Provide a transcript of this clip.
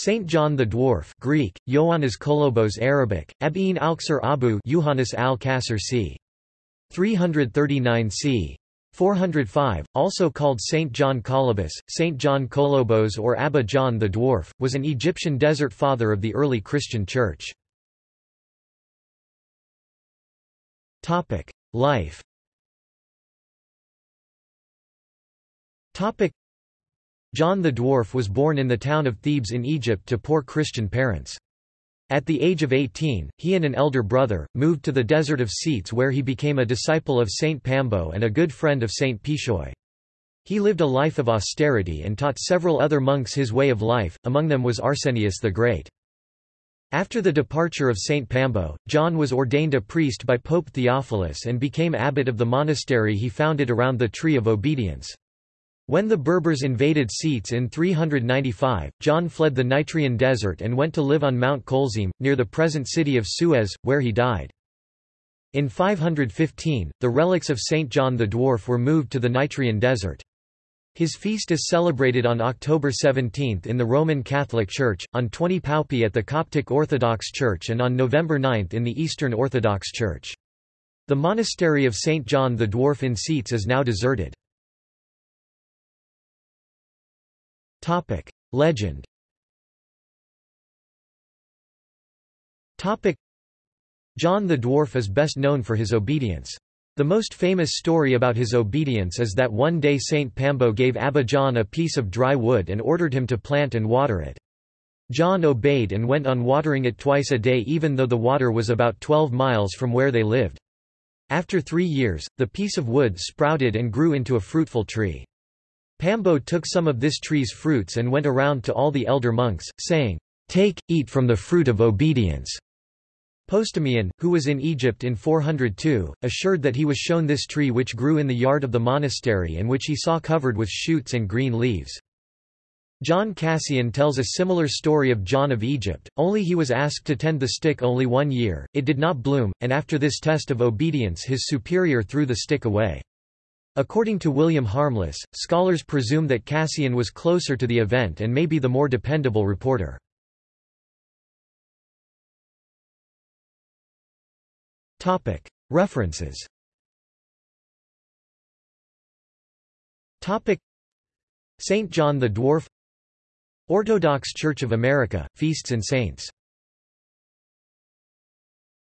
Saint John the Dwarf Greek, Ioannis Kolobos Arabic, Abin Alksar Abu Yuhannes al-Kasr c. 339 c. 405, also called Saint John Kolobos, Saint John Kolobos or Abba John the Dwarf, was an Egyptian desert father of the early Christian Church. Life John the Dwarf was born in the town of Thebes in Egypt to poor Christian parents. At the age of 18, he and an elder brother, moved to the desert of Scetis where he became a disciple of Saint Pambo and a good friend of Saint Pichoi. He lived a life of austerity and taught several other monks his way of life, among them was Arsenius the Great. After the departure of Saint Pambo, John was ordained a priest by Pope Theophilus and became abbot of the monastery he founded around the Tree of Obedience. When the Berbers invaded Scetis in 395, John fled the Nitrian desert and went to live on Mount Colzim, near the present city of Suez, where he died. In 515, the relics of Saint John the Dwarf were moved to the Nitrian desert. His feast is celebrated on October 17 in the Roman Catholic Church, on 20 Paopi at the Coptic Orthodox Church and on November 9 in the Eastern Orthodox Church. The monastery of St. John the Dwarf in Scetis is now deserted. Topic: Legend. Topic: John the Dwarf is best known for his obedience. The most famous story about his obedience is that one day Saint Pambo gave Abba John a piece of dry wood and ordered him to plant and water it. John obeyed and went on watering it twice a day even though the water was about 12 miles from where they lived. After three years, the piece of wood sprouted and grew into a fruitful tree. Pambo took some of this tree's fruits and went around to all the elder monks, saying, Take, eat from the fruit of obedience. Postumian, who was in Egypt in 402, assured that he was shown this tree which grew in the yard of the monastery and which he saw covered with shoots and green leaves. John Cassian tells a similar story of John of Egypt, only he was asked to tend the stick only one year, it did not bloom, and after this test of obedience his superior threw the stick away. According to William Harmless, scholars presume that Cassian was closer to the event and may be the more dependable reporter. References St. John the Dwarf Orthodox Church of America, Feasts and Saints